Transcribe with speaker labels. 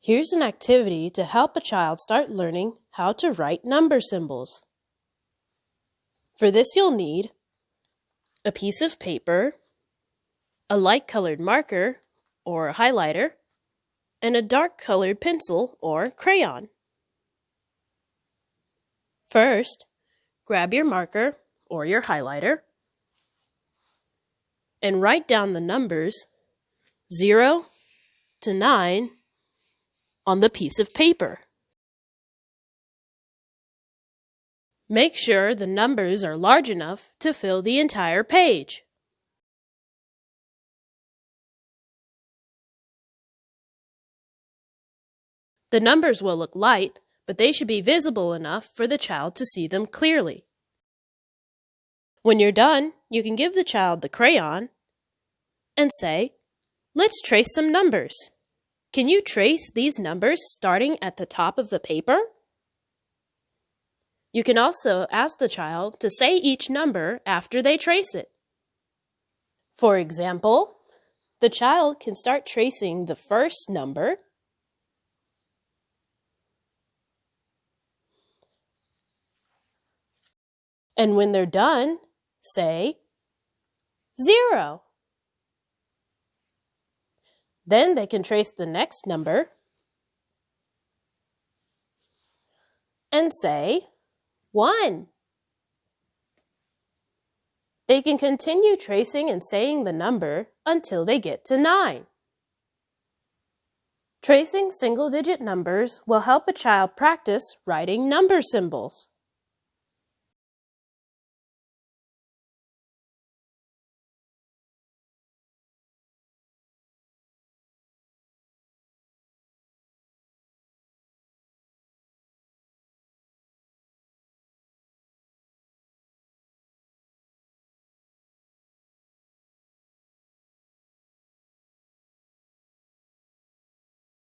Speaker 1: Here's an activity to help a child start learning how to write number symbols. For this you'll need a piece of paper, a light colored marker or a highlighter, and a dark colored pencil or crayon. First, grab your marker or your highlighter and write down the numbers 0 to 9 on the piece of paper. Make sure the numbers are large enough to fill the entire page. The numbers will look light, but they should be visible enough for the child to see them clearly. When you're done, you can give the child the crayon and say, Let's trace some numbers. Can you trace these numbers starting at the top of the paper? You can also ask the child to say each number after they trace it. For example, the child can start tracing the first number And when they're done, say zero. Then they can trace the next number and say 1. They can continue tracing and saying the number until they get to 9. Tracing single-digit numbers will help a child practice writing number symbols.